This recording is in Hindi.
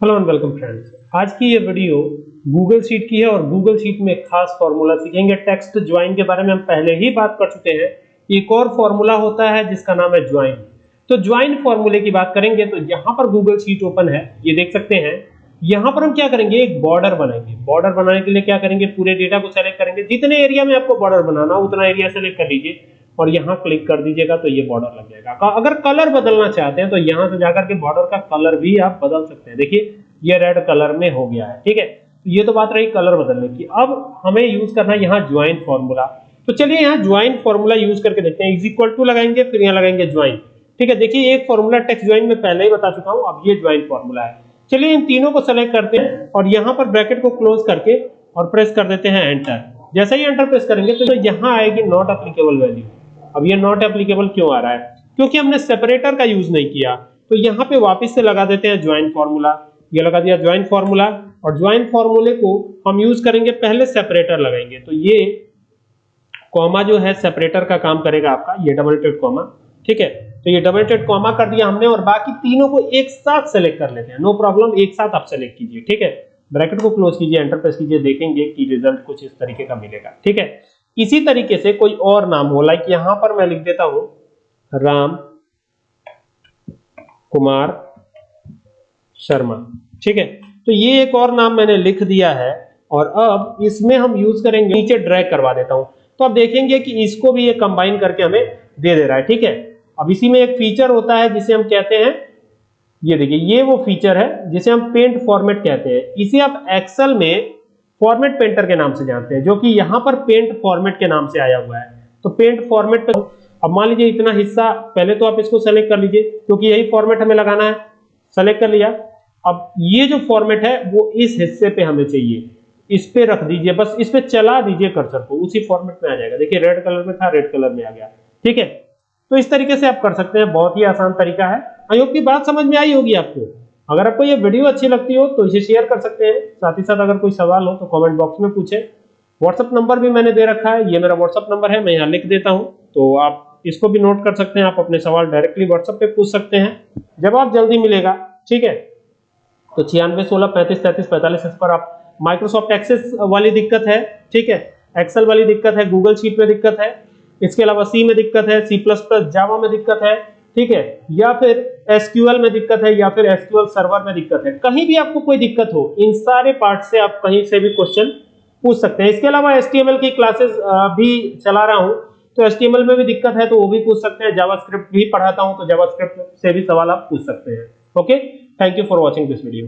हेलो एंड वेलकम फ्रेंड्स आज की ये वीडियो गूगल शीट की है और गूगल शीट में एक खास फार्मूला सीखेंगे। टेक्स्ट ज्वाइन के बारे में हम पहले ही बात कर चुके हैं। एक और फार्मूला होता है जिसका नाम है ज्वाइन तो ज्वाइन फार्मूले की बात करेंगे तो यहाँ पर गूगल शीट ओपन है। ये देख सकते हैं। यहाँ पर हम क्या करेंगे? एक बॉर्डर बनाएँगे। बॉर्डर बनाने के लिए क्या करेंगे? पूरे डेटा को सेलेक्ट करेंगे। जितने एरिया में आपको बॉर्डर बनाना उतना एरिया सेलेक्ट कर लीजिए। और यहाँ क्लिक कर दीजिएगा तो ये बॉर्डर लग जाएगा। अगर कलर बदलना चाहते हैं तो यहाँ से जाकर के बॉर्डर का कलर भी आप बदल सकते हैं। देखिए, ये रेड कलर में हो गया है, ठीक है? ये तो बात रही कलर बदलने की। अब हमें यूज़ करना है यहाँ ज्वाइन फॉर्मूला तो चलिए यहाँ ज्वाइन फॉर्मूला यूज़ करके देखते हैं। इज़ इक्वल टू लगाएँगे, फिर यहाँ लगाएँगे ज्वाइन ठीक है, देखिए, एक फॉर्मूला टेक्स्ट ज्वाइन में पहले ही बता चुका हूँ, अब ये ज्वाइन फॉर्मूला है। चलिए, इन तीनों को सेलेक्ट करते हैं और यहाँ पर ब्रैकेट को क्लोज करके और प्रेस कर देते हैं एंटर जैसे ही एंटर प्रेस करेंगे तो यहाँ आएगी नॉट अप्लीकेबल वैल्यू अब ये नॉट एप्लीकेबल क्यों आ रहा है? क्योंकि हमने सेपरेटर का यूज़ नहीं किया। तो यहाँ पे वापस से लगा देते हैं ज्वाइन फॉर्मूला ये लगा दिया ज्वाइन फॉर्मूला और ज्वाइन फॉर्मूले को हम यूज़ करेंगे, पहले सेपरेटर लगाएँगे। तो ये कॉमा जो है सेपरेटर का काम करेगा आपका, ये डबल टेड कॉमा ठीक है? तो ये डबल टेड कॉमा कर दिया हमने और बाकी तीनों को एक साथ सेलेक्ट कर लेते हैं। नो प्रॉब्लम एक साथ आप सेलेक्ट कीजिए, ठीक है? ब्रैकेट को क्लोज कीजिए एंटर प्रेस कीजिए, देखेंगे कि रिज़ल्ट कुछ इस तरीके का मिलेगा, ठीक है? इसी तरीके से कोई और नाम हो लाइक यहाँ पर मैं लिख देता हूँ, राम कुमार शर्मा, ठीक है? तो ये एक और नाम मैंने लिख दिया है, और अब इसमें हम यूज़ करेंगे, नीचे ड्रैग करवा देता हूँ। तो आप देखेंगे कि इसको भी ये कंबाइन करके हमें दे दे रहा है, ठीक है? अब इसी में एक फीचर होता है जिसे हम कहते हैं, ये देखिए, ये वो फीचर है जिसे हम पेंट फॉर्मेट कहते हैं। इसे आप एक्सेल में फॉर्मेट पेंटर के नाम से जानते हैं, जो कि यहाँ पर पेंट फॉर्मेट के नाम से आया हुआ है। तो पेंट फॉर्मेट पे अब मान लीजिए इतना हिस्सा, पहले तो आप इसको सेलेक्ट कर लीजिए, क्योंकि यही फॉर्मेट हमें लगाना है। सेलेक्ट कर लिया। अब ये जो फॉर्मेट है, वो इस हिस्से पे हमें चाहिए। इस पे रख दीजिए, बस इस पे चला दीजिए कर्सर को, उसी फॉर्मेट में आ जाएगा। देखिए रेड कलर में था रेड कलर में आ गया। ठीक है? तो इस तरीके से आप कर सकते हैं, बहुत ही आसान तरीका है। आई की बात समझ में आई होगी आपको। अगर आपको ये वीडियो अच्छी लगती हो तो इसे शेयर कर सकते हैं। साथ ही साथ अगर कोई सवाल हो तो कमेंट बॉक्स में पूछे। व्हाट्सअप नंबर भी मैंने दे रखा है, ये मेरा व्हाट्सअप नंबर है, मैं यहाँ लिख देता हूँ। तो आप इसको भी नोट कर सकते हैं, आप अपने सवाल डायरेक्टली व्हाट्सएप पे पूछ सकते हैं। जवाब जल्दी मिलेगा, ठीक है? तो छियानवे, सोलह, पैंतीस, तैतीस, पैंतालीस, इस पर आप माइक्रोसॉफ्ट एक्सेस वाली दिक्कत है, ठीक है? एक्सेल वाली दिक्कत है गूगल शीट में दिक्कत है। इसके अलावा सी में दिक्कत है सी प्लस प्लस जावा में दिक्कत है, ठीक है? या फिर एसक्यूएल में दिक्कत है या फिर एसक्यूएल सर्वर में दिक्कत है। कहीं भी आपको कोई दिक्कत हो, इन सारे पार्ट से आप कहीं से भी क्वेश्चन पूछ सकते हैं। इसके अलावा एसटीएमएल की क्लासेस भी चला रहा हूँ। तो एस में भी दिक्कत है तो वो भी पूछ सकते हैं। जावास्क्रिप्ट भी पढ़ाता हूँ तो जावास्क्रिप्ट से भी सवाल आप पूछ सकते हैं। Okay thank you for watching this video